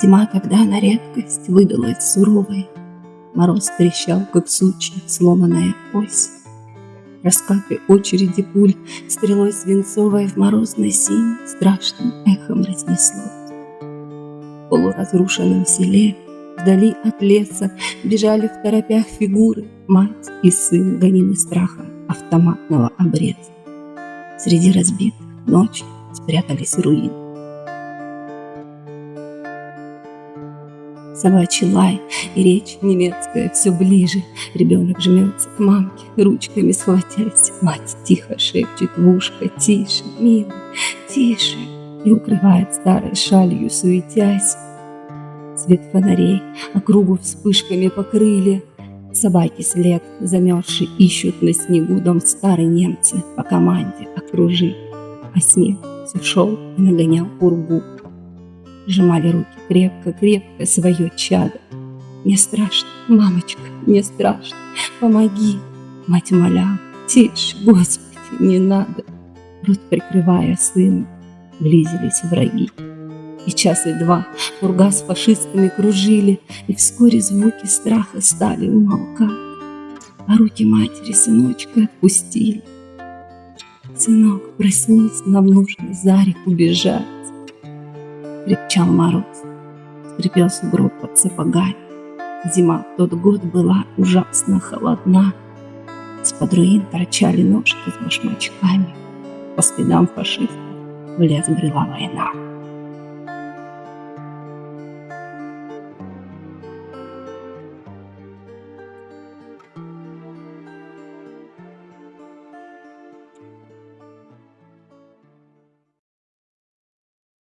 Зима тогда на редкость выдалась суровой. Мороз трещал, как сучья, сломанная ось. Раскаты очереди пуль стрелой свинцовой в морозной синь страшным эхом разнеслось. В полуразрушенном селе, вдали от леса, бежали в торопях фигуры мать и сын, гонимы страхом автоматного обреза. Среди разбитых ночью спрятались руины. Собачий лай и речь немецкая все ближе. Ребенок жмется к мамке, ручками схватясь. Мать тихо шепчет в ушко, тише, милый, тише. И укрывает старой шалью, суетясь. Свет фонарей округу вспышками покрыли. Собаки след замерзшие ищут на снегу дом старые немцы по команде окружи. А снег все шел и нагонял пургу. Сжимали руки крепко-крепко свое чадо. Мне страшно, мамочка, мне страшно, помоги. Мать умоляла, тише, Господи, не надо. Рот прикрывая сына, близились враги. И час и два пурга с фашистами кружили, И вскоре звуки страха стали умолкать. А руки матери сыночка отпустили. Сынок, проснись, нам нужно за реку бежать крепчал мороз, скрипел сугроб под сапогами. Зима в тот год была ужасно холодна. Из-под руин торчали ножки с башмачками. По спинам фашистов в лес брела война.